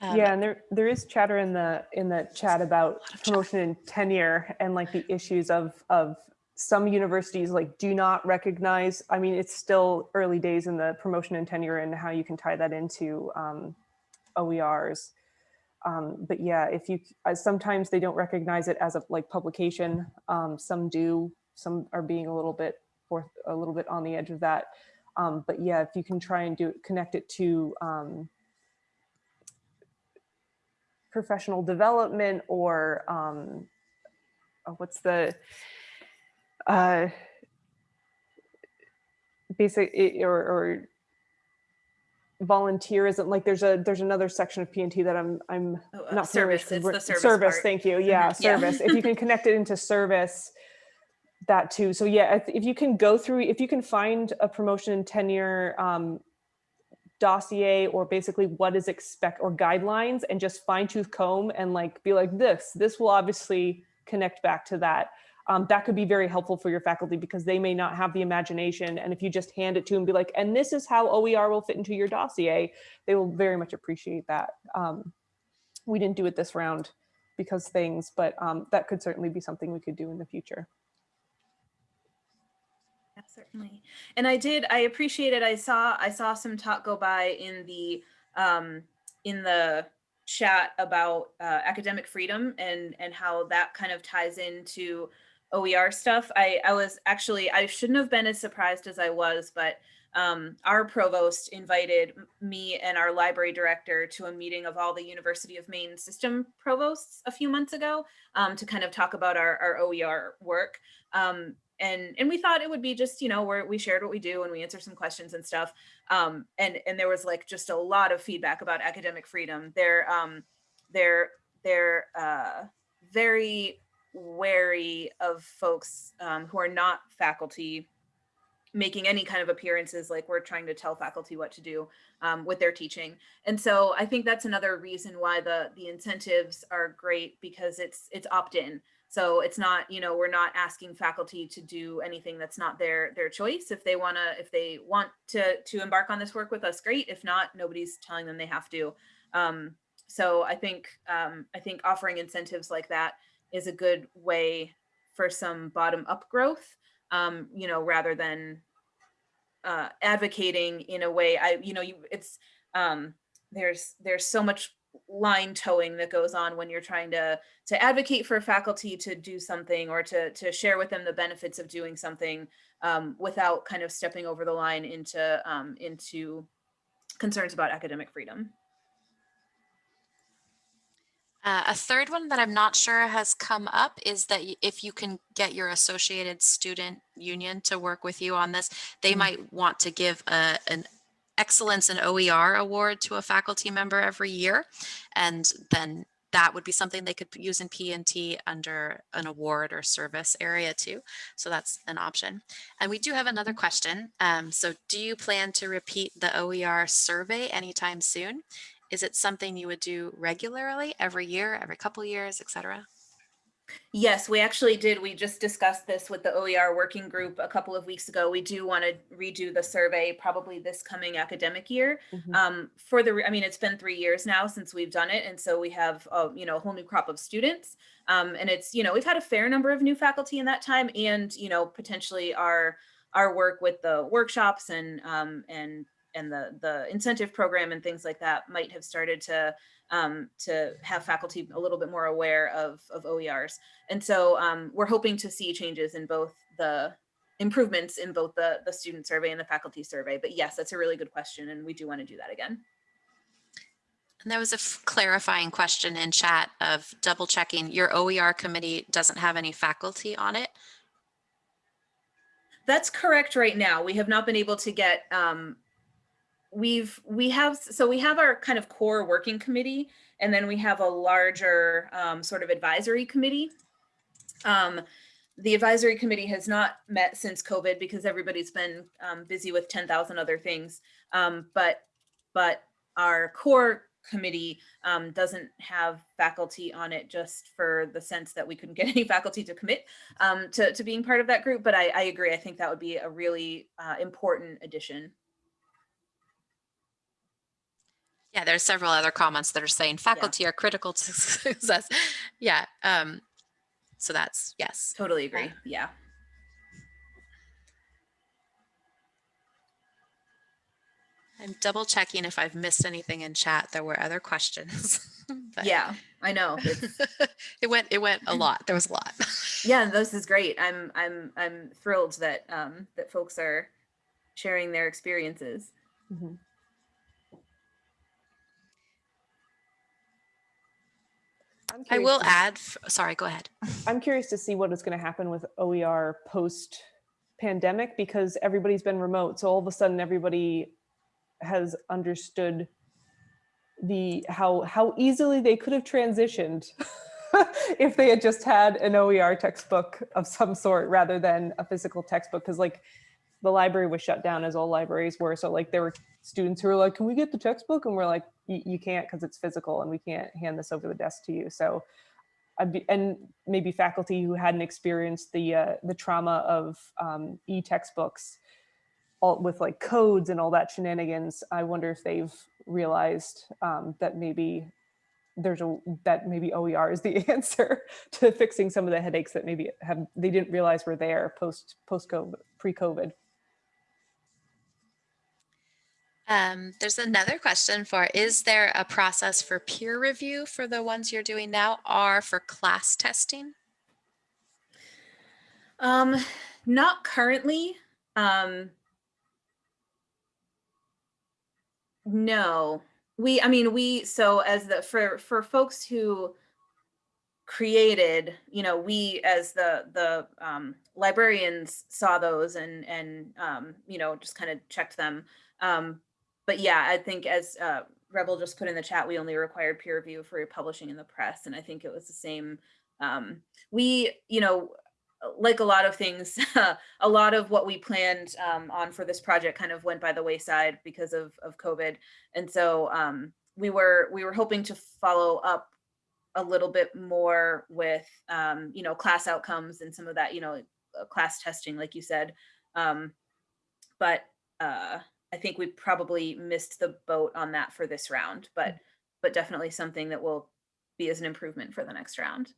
Um, yeah, and there there is chatter in the in the chat about lot of promotion and tenure and like the issues of of some universities like do not recognize. I mean, it's still early days in the promotion and tenure and how you can tie that into um, OERs. Um, but yeah, if you uh, sometimes they don't recognize it as a like publication. Um, some do. Some are being a little bit forth a little bit on the edge of that. Um, but yeah, if you can try and do connect it to um, professional development or um, uh, what's the uh, basic i- or, or volunteerism like there's a there's another section of P&T that I'm I'm Oh, uh, not service, it's the service service part. thank you. Yeah Mhm, yeah. service. If you can *laughs* connect it into service that too. So yeah if, if you can go through if you can find a promotion and tenure um, dossier or basically what is expect or guidelines and just fine tooth comb and like be like this this will obviously connect back to that um, that could be very helpful for your faculty because they may not have the imagination and if you just hand it to them be like and this is how oer will fit into your dossier they will very much appreciate that um, we didn't do it this round because things but um, that could certainly be something we could do in the future Yeah, certainly. And I did, I appreciate it. I saw, I saw some talk go by in the, um, in the chat about, uh, academic freedom and, and how that kind of ties into OER stuff. I, I was actually, I shouldn't have been as surprised as I was, but, um, our provost invited me and our library director to a meeting of all the University of Maine system provosts a few months ago, um, to kind of talk about our, our OER work. Um, and and we thought it would be just you know where we shared what we do and we answer some questions and stuff um and and there was like just a lot of feedback about academic freedom they're um they're they're uh very wary of folks um, who are not faculty making any kind of appearances like we're trying to tell faculty what to do um, with their teaching and so i think that's another reason why the the incentives are great because it's it's opt-in so it's not, you know, we're not asking faculty to do anything that's not their their choice. If they want to, if they want to to embark on this work with us, great. If not, nobody's telling them they have to. Um, so I think um, I think offering incentives like that is a good way for some bottom up growth. Um, you know, rather than uh, advocating in a way. I, you know, you it's um, there's there's so much line toeing that goes on when you're trying to to advocate for faculty to do something or to to share with them the benefits of doing something um, without kind of stepping over the line into um, into concerns about academic freedom. Uh, a third one that I'm not sure has come up is that if you can get your associated student union to work with you on this, they Mm. might want to give a, an excellence in OER award to a faculty member every year. And then that would be something they could use in P&T under an award or service area too. So that's an option. And we do have another question. Um, so do you plan to repeat the OER survey anytime soon? Is it something you would do regularly, every year, every couple years, et cetera? Yes, we actually did. We just discussed this with the OER working group a couple of weeks ago. We do want to redo the survey probably this coming academic year. Mhm. Um, for the, I mean, it's been three years now since we've done it. And so we have, uh, you know, a whole new crop of students. Um, and it's, you know, we've had a fair number of new faculty in that time and, you know, potentially our, our work with the workshops and, um, and, and the the incentive program and things like that might have started to um, to have faculty a little bit more aware of of OERs. And so um, we're hoping to see changes in both the improvements in both the the student survey and the faculty survey. But yes, that's a really good question, and we do want to do that again. And there was a clarifying question in chat of double checking your OER committee doesn't have any faculty on it. That's correct right now. We have not been able to get, um, we've, we have, so we have our kind of core working committee, and then we have a larger, um, sort of advisory committee. Um, the advisory committee has not met since COVID because everybody's been, um, busy with ten thousand other things. Um, but, but our core committee, um, doesn't have faculty on it just for the sense that we couldn't get *laughs* any faculty to commit um, to, to being part of that group. But I, I agree. I think that would be a really uh, important addition. Yeah, there's several other comments that are saying faculty are critical to *laughs* success. Yeah. Um, so that's yes. Totally agree. Yeah. I'm double checking if I've missed anything in chat. There were other questions. *laughs* Yeah, I know. *laughs* It went it went a lot. There was a lot. yeah, this is great. I'm I'm I'm thrilled that um, that folks are sharing their experiences. Mhm. I'm I will add, sorry, go ahead. I'm curious to see what is going to happen with OER post pandemic because everybody's been remote. So all of a sudden everybody has understood the how how easily they could have transitioned *laughs* if they had just had an OER textbook of some sort rather than a physical textbook because like the library was shut down as all libraries were so like there were students who are like can we get the textbook and we're like you can't because it's physical and we can't hand this over the desk to you so be, and maybe faculty who hadn't experienced the uh, the trauma of um, e-textbooks all with like codes and all that shenanigans. I wonder if they've realized um, that maybe there's a that maybe OER is the *laughs* answer to fixing some of the headaches that maybe have they didn't realize were there post post COVID pre COVID. Um, there's another question for, is there a process for peer review for the ones you're doing now or for class testing? Um, not currently. Um, no, we, I mean, we, so as the, for, for folks who created, you know, we as the, the, um, librarians saw those and, and, um, you know, just kind of checked them. Um, but yeah, I think as, uh, Rebel just put in the chat, we only required peer review for publishing in the press. And I think it was the same, um, we, you know, like a lot of things, *laughs* a lot of what we planned um, on for this project kind of went by the wayside because of of COVID, and so um, we were we were hoping to follow up a little bit more with um, you know class outcomes and some of that you know class testing, like you said, um, but uh, I think we probably missed the boat on that for this round, but mm. but definitely something that will be as an improvement for the next round.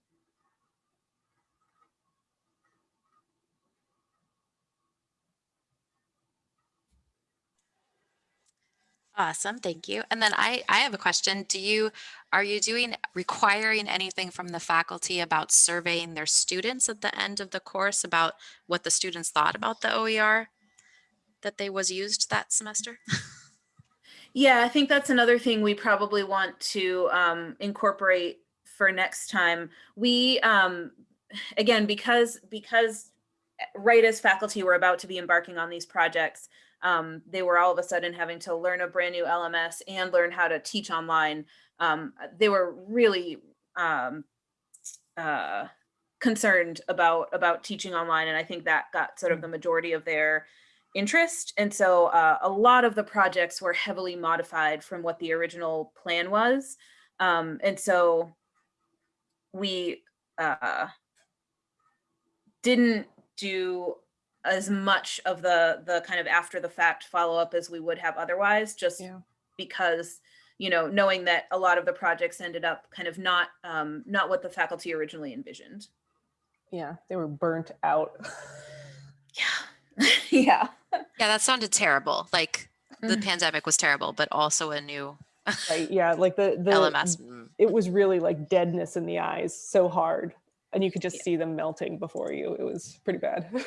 Awesome, thank you. And then I, I have a question. Do you, are you doing, requiring anything from the faculty about surveying their students at the end of the course about what the students thought about the OER that they was used that semester? Yeah, I think that's another thing we probably want to um, incorporate for next time. We, um, again, because because right as faculty were about to be embarking on these projects, um, they were all of a sudden having to learn a brand new LMS and learn how to teach online. Um, they were really um, uh, concerned about about teaching online, and I think that got sort of the majority of their interest. And so uh, a lot of the projects were heavily modified from what the original plan was. Um, and so we uh, didn't do as much of the the kind of after the fact follow up as we would have otherwise, just Yeah. because you know knowing that a lot of the projects ended up kind of not um, not what the faculty originally envisioned. Yeah, they were burnt out. Yeah, *laughs* yeah. Yeah, that sounded terrible. Like the Mhm. pandemic was terrible, but also a new Right, yeah, like the, *laughs* the, LMS. Mm. it was really like deadness in the eyes, so hard. And you could just Yeah. see them melting before you. It was pretty bad. *laughs*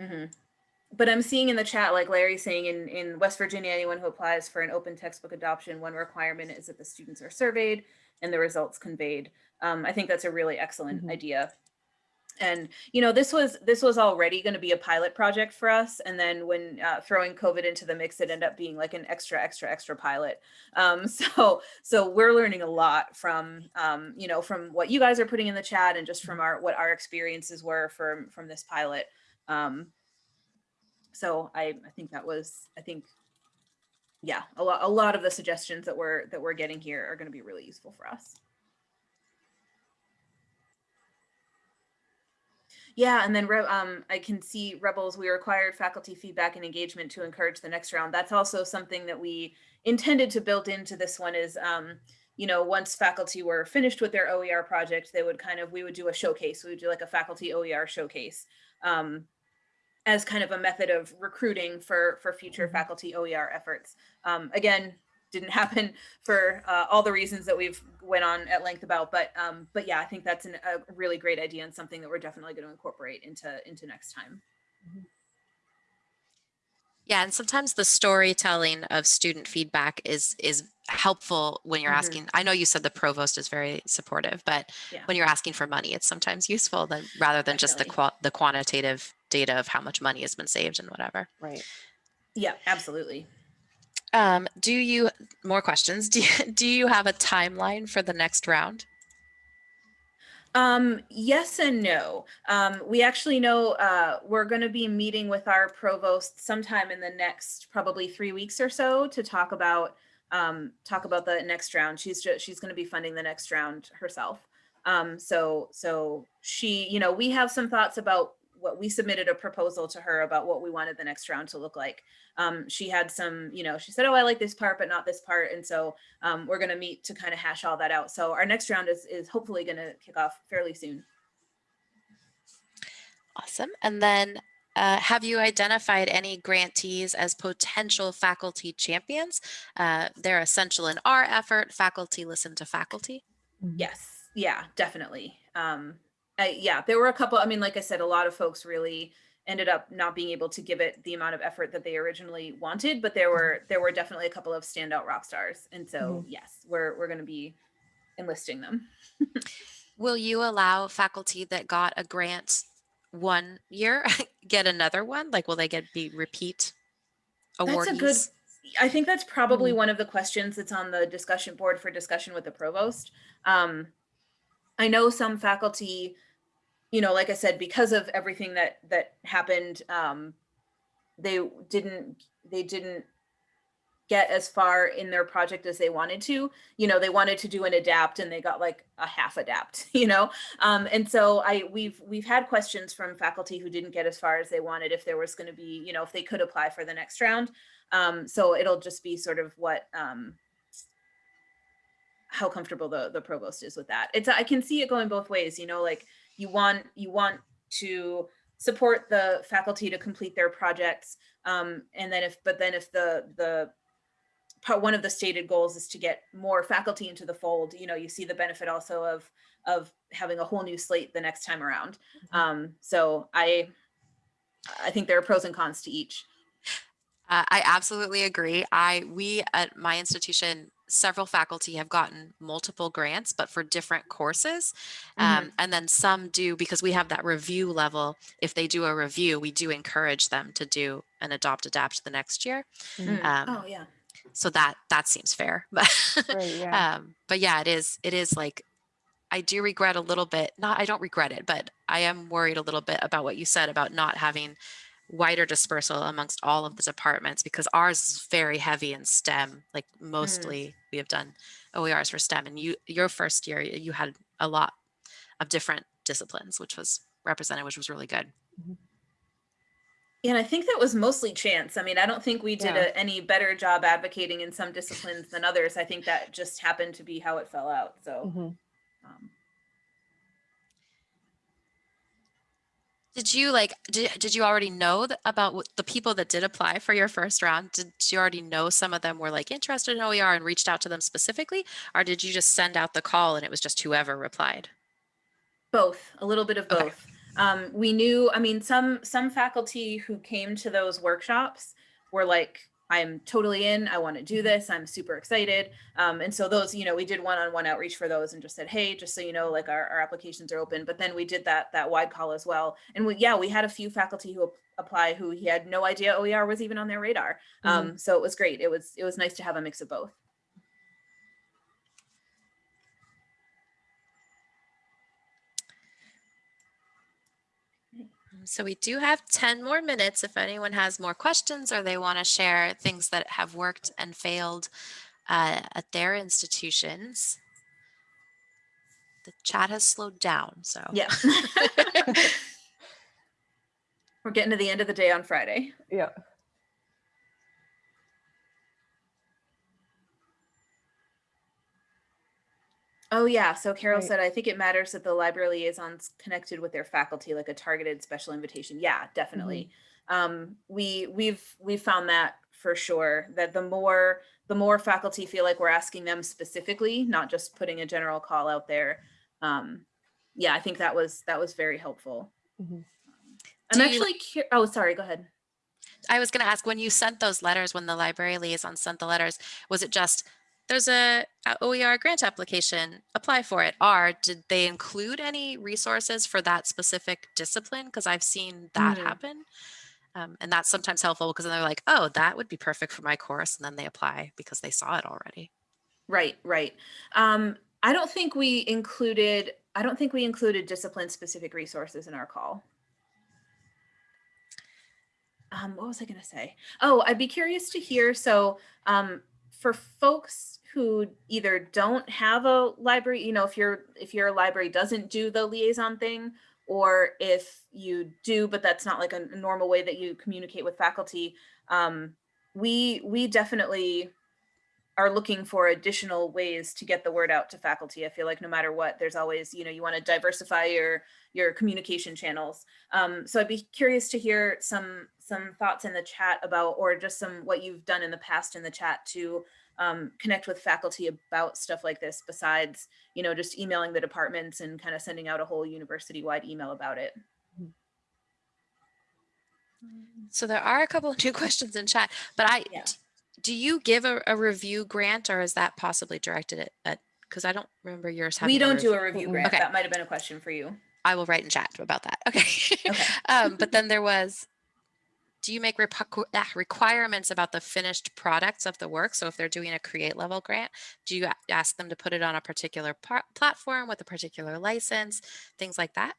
Mhm. But I'm seeing in the chat, like Larry saying in, in West Virginia, anyone who applies for an open textbook adoption, one requirement is that the students are surveyed and the results conveyed. Um, I think that's a really excellent Mhm. idea. And, you know, this was, this was already going to be a pilot project for us. And then when uh, throwing COVID into the mix, it ended up being like an extra, extra, extra pilot. Um, *laughs* so, so we're learning a lot from, um, you know, from what you guys are putting in the chat and just from our, what our experiences were from, from this pilot. Um, so I, I think that was, I think, yeah, a lot, a lot of the suggestions that we're, that we're getting here are going to be really useful for us. Yeah, and then Re- um, I can see Rebels, we required faculty feedback and engagement to encourage the next round. That's also something that we intended to build into this one is, um, you know, once faculty were finished with their OER project, they would kind of, we would do a showcase. We would do like a faculty OER showcase um, as kind of a method of recruiting for, for future Mhm. faculty OER efforts. Um, again, didn't happen *laughs* for uh, all the reasons that we've went on at length about, but um, but yeah, I think that's an, a really great idea and something that we're definitely going to incorporate into into next time. Yeah, and sometimes the storytelling of student feedback is is helpful when you're Mhm. asking. I know you said the provost is very supportive, but Yeah. when you're asking for money, it's sometimes *laughs* useful than rather than just the Definitely. qua- the quantitative data of how much money has been saved and whatever. right. Yeah, absolutely. Um, do you more questions? *laughs* Do you, do you have a timeline for the next round? Um, yes and no. Um, we actually know uh, we're going to be meeting with our provost sometime in the next probably three weeks or so to talk about um, talk about the next round. She's just she's going to be funding the next round herself. Um, so so she, you know, we have some thoughts about what we submitted a proposal to her about what we wanted the next round to look like. Um, she had some, you know, she said, "Oh, I like this part, but not this part," and so um, we're going to meet to kind of hash all that out. So our next round is is hopefully going to kick off fairly soon. Awesome. And then uh, have you identified any grantees as potential faculty champions? Uh, they're essential in our effort. Faculty listen to faculty. Yes, yeah, definitely. Um, I, yeah, there were a couple. I mean, like I said, a lot of folks really ended up not being able to give it the amount of effort that they originally wanted, but there mm-hmm. were there were definitely a couple of standout rock stars, and so mm-hmm. yes, we're we're going to be enlisting them. *laughs* Will you allow faculty that got a grant one year *laughs* get another one? Like, will they get be repeat That's a good. I think that's probably mm-hmm. one of the questions that's on the discussion board for discussion with the provost. Um, I know some faculty, you know, like I said, because of everything that that happened, um, they didn't they didn't get as far in their project as they wanted to. You know, they wanted to do an adapt and they got like a half adapt, *laughs* you know? Um, and so I we've we've had questions from faculty who didn't get as far as they wanted if there was going to be, you know, if they could apply for the next round. Um, so it'll just be sort of what um how comfortable the the provost is with that. It's I can see it going both ways, you know, like you want you want to support the faculty to complete their projects um, and then if but then if the the part one of the stated goals is to get more faculty into the fold you know you see the benefit also of of having a whole new slate the next time around. Um, so i i think there are pros and cons to each. Uh, I absolutely agree. I we at my institution, several faculty have gotten multiple grants, but for different courses. Um, and then some do because we have that review level. If they do a review, we do encourage them to do an adopt adapt the next year. Mhm. Um, oh yeah So that that seems fair. *laughs* But Right, *laughs* yeah. um, but yeah, it is it is like I do regret a little bit. Not I don't regret it, but I am worried a little bit about what you said about not having wider dispersal amongst all of the departments because ours is very heavy in STEM. Like mostly we have done OERs for STEM and you your first year you had a lot of different disciplines which was represented which was really good. Yeah, and I think that was mostly chance. I mean, I don't think we did Yeah. a, any better job advocating in some disciplines than others. I think that just happened to be how it fell out. So, Mhm. um, Did you like, did, did you already know th- about what- the people that did apply for your first round? Did you already know some of them were like interested in OER and reached out to them specifically? Or did you just send out the call and it was just whoever replied? Both, a little bit of Okay. both. Um, we knew, I mean, some some faculty who came to those workshops were like, I'm totally in, I want to do this, I'm super excited. Um, and so those, you know, we did one-on-one outreach for those and just said, hey, just so you know, like our, our applications are open. But then we did that that wide call as well. And we, yeah, we had a few faculty who apply who he had no idea OER was even on their radar. Um, so it was great. It was it was nice to have a mix of both. So we do have 10 more minutes if anyone has more questions or they want to share things that have worked and failed uh, at their institutions. The chat has slowed down, so. Yeah. *laughs* *laughs* We're getting to the end of the day on Friday. Yeah. Oh yeah, so Carol Right. said, I think it matters that the library liaisons connected with their faculty, like a targeted special invitation. Yeah, definitely. Um, we we've we've found that for sure. That the more the more faculty feel like we're asking them specifically, not just putting a general call out there. Um, yeah, I think that was that was very helpful. Mhm. I'm Do actually cur- oh sorry, go ahead. I was going to ask when you sent those letters, when the library liaison sent the letters, was it just there's a, a OER grant application, apply for it? Or did they include any resources for that specific discipline? Because I've seen that Mhm. happen. Um, and that's sometimes helpful because then they're like, oh, that would be perfect for my course. And then they apply because they saw it already. Right, right. Um, I don't think we included, I don't think we included discipline specific resources in our call. Um, what was I gonna say? Oh, I'd be curious to hear, so, um, for folks who either don't have a library, you know, if your, if your library doesn't do the liaison thing, or if you do, but that's not like a normal way that you communicate with faculty, um, we, we definitely are looking for additional ways to get the word out to faculty. I feel like no matter what, there's always, you know, you want to diversify your your communication channels. Um, so I'd be curious to hear some some thoughts in the chat about, or just some what you've done in the past in the chat to um, connect with faculty about stuff like this. Besides, you know, just emailing the departments and kind of sending out a whole university-wide email about it. So there are a couple of new *laughs* questions in chat, but I, Yeah. D- do you give a, a review grant or is that possibly directed at, at, because I don't remember yours having. We don't do a review grant. Okay. That might have been a question for you. I will write in chat about that. Okay. Okay. *laughs* um, but then there was, do you make ah, requirements about the finished products of the work? So if they're doing a create level grant, do you ask them to put it on a particular platform with a particular license, things like that?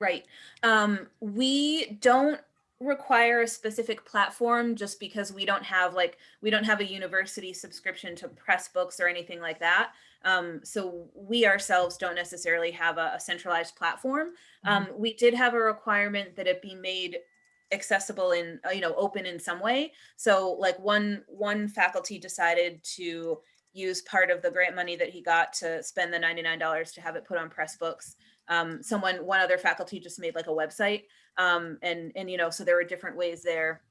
Right. Um, we don't require a specific platform just because we don't have like we don't have a university subscription to Pressbooks or anything like that. Um, so we ourselves don't necessarily have a, a centralized platform. Um, we did have a requirement that it be made accessible in uh, you know open in some way. So like one one faculty decided to use part of the grant money that he got to spend the $99 to have it put on Pressbooks um, someone one other faculty just made like a website um, and and you know so there are different ways there.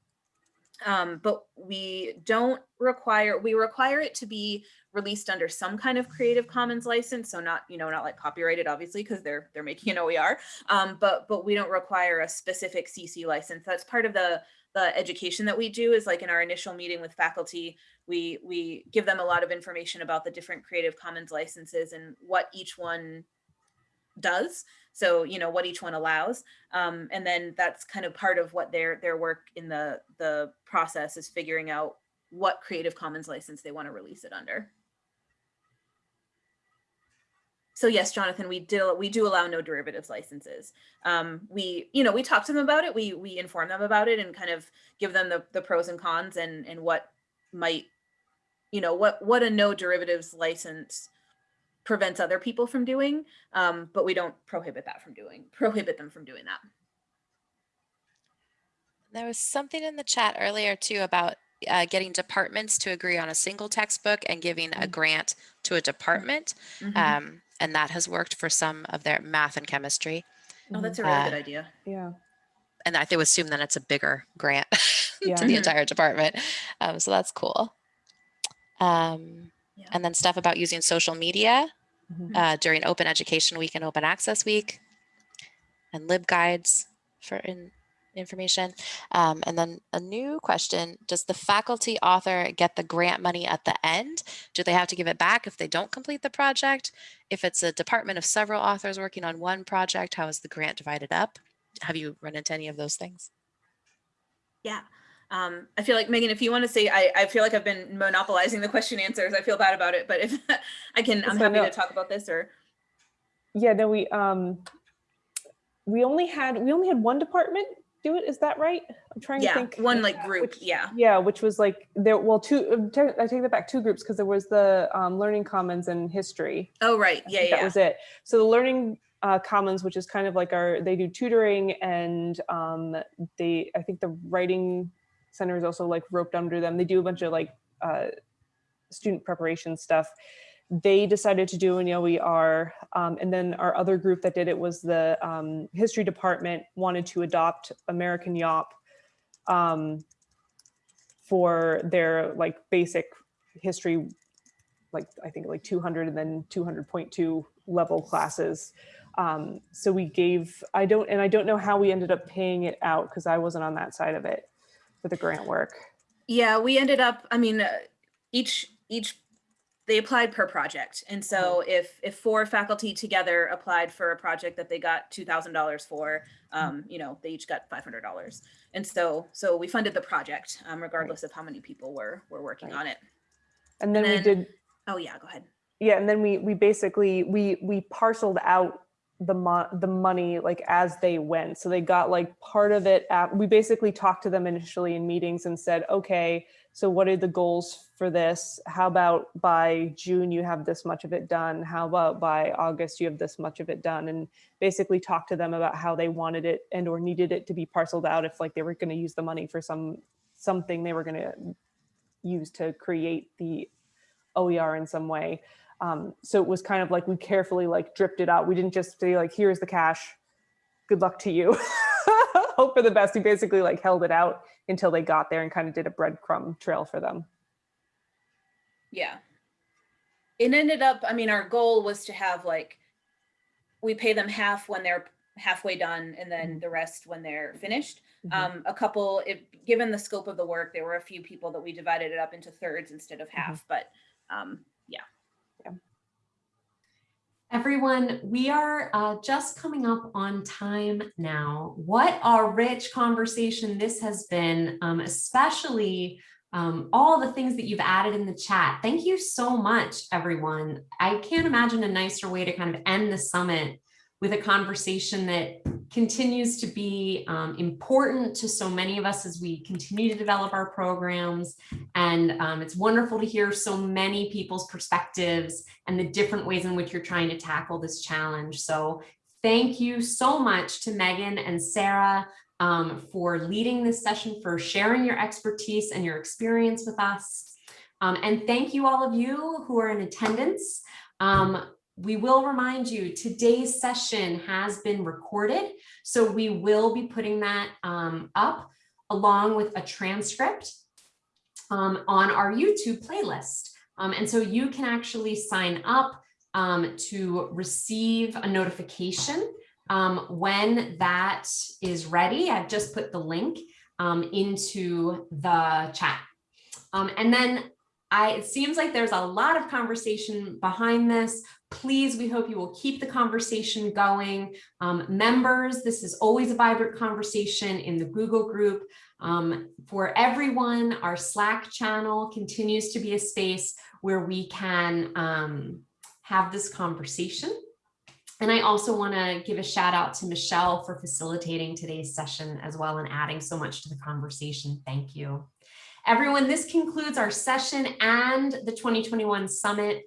Um, but we don't require we require it to be released under some kind of creative commons license so not you know not like copyrighted obviously because they're they're making an oer um, but but we don't require a specific cc license. That's part of the the education that we do is like in our initial meeting with faculty we we give them a lot of information about the different creative commons licenses and what each one does so you know what each one allows um, and then that's kind of part of what their their work in the the process is figuring out what creative commons license they want to release it under. So yes jonathan we do we do allow no derivatives licenses. Um, we you know we talk to them about it we we inform them about it and kind of give them the, the pros and cons and and what might you know what what a no derivatives license prevents other people from doing um, but we don't prohibit that from doing prohibit them from doing that There was something in the chat earlier too about uh, getting departments to agree on a single textbook and giving a Mm. grant to a department. Mhm. Um, and that has worked for some of their math and chemistry. oh that's a really uh, good idea Yeah. and I think assume then it's a bigger grant Yeah. *laughs* to the entire department. Um, so that's cool. Um, Yeah. and then stuff about using social media Mhm. uh, during Open Education Week and Open Access Week, and LibGuides for in, information. Um, and then a new question, does the faculty author get the grant money at the end? Do they have to give it back if they don't complete the project? If it's a department of several authors working on one project, how is the grant divided up? Have you run into any of those things? Yeah. Um, I feel like Megan, if you want to say, I, I feel like I've been monopolizing the question answers. I feel bad about it, but if *laughs* I can, I'm So happy no- to talk about this or. Yeah, no, we, um, we only had, we only had one department do it, is that right? I'm trying to Yeah, think. one like group, which- yeah. Yeah, which was like, there, well, two, uh, I take that back, two groups, because there was the um, Learning Commons and History. Oh, right, yeah, yeah. That was it. So the Learning uh, Commons, which is kind of like our, they do tutoring and um, they, I think the Writing Center is also like roped under them. They do a bunch of like uh, student preparation stuff. They decided to do an OER. Um, and then our other group that did it was the um, History Department wanted to adopt American Yawp um, for their like basic history like I think like 200 and then 200.2 level classes. Um, so we gave, I don't, and I don't know how we ended up paying it out because I wasn't on that side of it for the grant work. Yeah, we ended up, I mean, uh, each, each, they applied per project. And so if, if four faculty together applied for a project that they got $2,000 for, um, you know, they each got $500. And so, so we funded the project, um, regardless of how many people were, were working on it. And then, And we did, Oh, yeah, go ahead. yeah, and then we, we basically, we, we parceled out the mo- the money like as they went. So they got like part of it at, we basically talked to them initially in meetings and said, okay, so what are the goals for this? How about by June you have this much of it done? How about by August you have this much of it done? And basically talk to them about how they wanted it and or needed it to be parceled out if like they were going to use the money for some something they were going to use to create the OER in some way. Um, so it was kind of like we carefully like dripped it out. We didn't just say like, here's the cash. Good luck to you. *laughs* Hope for the best. We basically like held it out until they got there and kind of did a breadcrumb trail for them. Yeah. It ended up, I mean, our goal was to have like, we pay them half when they're halfway done and then the rest when they're finished. Mhm. Um, a couple, it, given the scope of the work, there were a few people that we divided it up into thirds instead of half, but, um. Everyone, we are uh, just coming up on time now. What a rich conversation this has been, um, especially um, all the things that you've added in the chat. Thank you so much, everyone. I can't imagine a nicer way to kind of end the summit with a conversation that continues to be um, important to so many of us as we continue to develop our programs. And um, it's wonderful to hear so many people's perspectives and the different ways in which you're trying to tackle this challenge. So thank you so much to Megan and Sarah um, for leading this session, for sharing your expertise and your experience with us. Um, and thank you all of you who are in attendance. Um, we will remind you today's session has been recorded, so we will be putting that um, up along with a transcript um, on our YouTube playlist. Um, and so you can actually sign up um, to receive a notification um, when that is ready. I've just put the link um, into the chat. And then I, it seems like there's a lot of conversation behind this. Please, we hope you will keep the conversation going. Um, members, this is always a vibrant conversation in the Google group. Um, for everyone, our Slack channel continues to be a space where we can um, have this conversation. And I also want to give a shout out to Michelle for facilitating today's session as well and adding so much to the conversation. Thank you. Everyone, this concludes our session and the 2021 summit.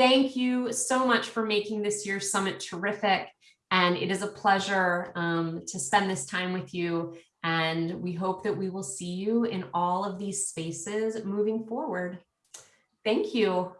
Thank you so much for making this year's summit terrific. And it is a pleasure um, to spend this time with you. And we hope that we will see you in all of these spaces moving forward. Thank you.